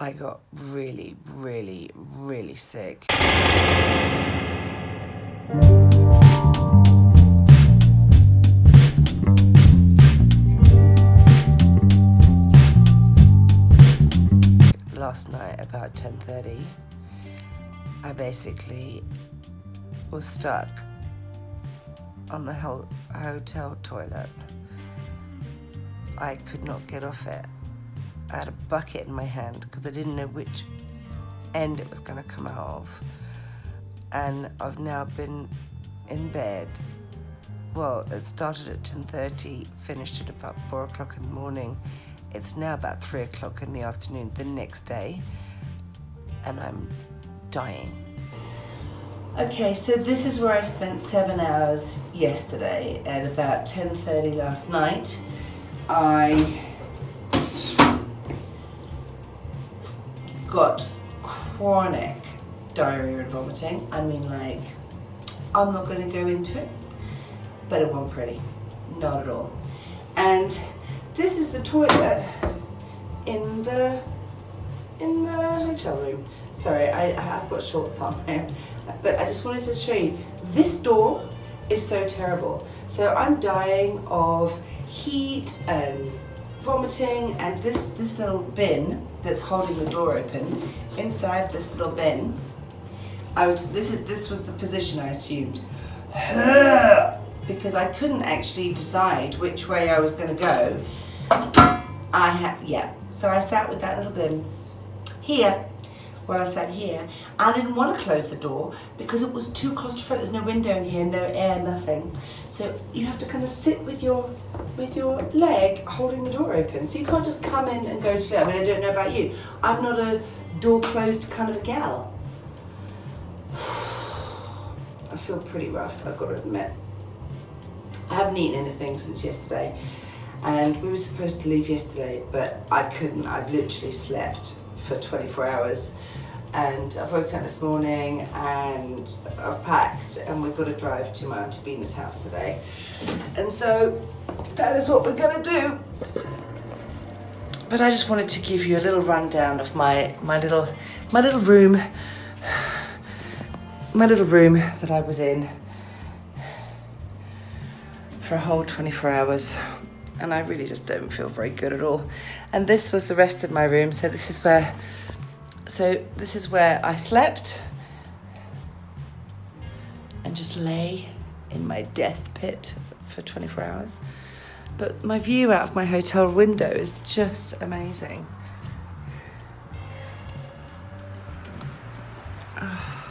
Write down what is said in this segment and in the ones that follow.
I got really, really, really sick. Last night about 10.30, I basically was stuck on the hotel toilet. I could not get off it. I had a bucket in my hand because I didn't know which end it was going to come out of. And I've now been in bed. Well, it started at 10.30, finished at about 4 o'clock in the morning. It's now about 3 o'clock in the afternoon the next day. And I'm dying. Okay, so this is where I spent seven hours yesterday at about 10.30 last night. I got chronic diarrhea and vomiting. I mean like, I'm not gonna go into it, but it wasn't pretty, not at all. And this is the toilet in the in the hotel room. Sorry, I, have got shorts on now, but I just wanted to show you. This door is so terrible. So I'm dying of heat and vomiting and this, this little bin that's holding the door open, inside this little bin, I was, this, is, this was the position I assumed. Because I couldn't actually decide which way I was going to go. I had, yeah, so I sat with that little bin here while I sat here. I didn't want to close the door because it was too claustrophobic. There's no window in here, no air, nothing. So you have to kind of sit with your with your leg holding the door open. So you can't just come in and go through. I mean, I don't know about you. I'm not a door closed kind of a gal. I feel pretty rough, I've got to admit. I haven't eaten anything since yesterday and we were supposed to leave yesterday but I couldn't. I've literally slept for 24 hours and I've woken up this morning and I've packed and we've got to drive to my Auntie Bina's house today. And so that is what we're going to do. But I just wanted to give you a little rundown of my, my little my little room my little room that I was in for a whole 24 hours and I really just don't feel very good at all. And this was the rest of my room. So this is where, so this is where I slept and just lay in my death pit for 24 hours. But my view out of my hotel window is just amazing. Oh,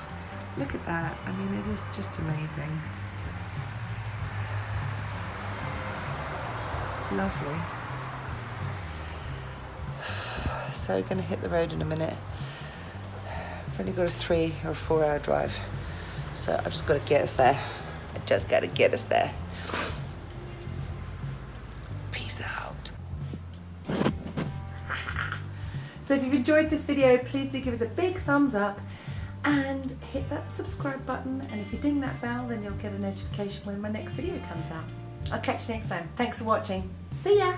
look at that. I mean, it is just amazing. Lovely. So gonna hit the road in a minute. I've only got a three or four hour drive. So I've just gotta get us there. I just gotta get us there. Peace out. So if you've enjoyed this video, please do give us a big thumbs up and hit that subscribe button. And if you ding that bell, then you'll get a notification when my next video comes out. I'll catch you next time. Thanks for watching. See ya!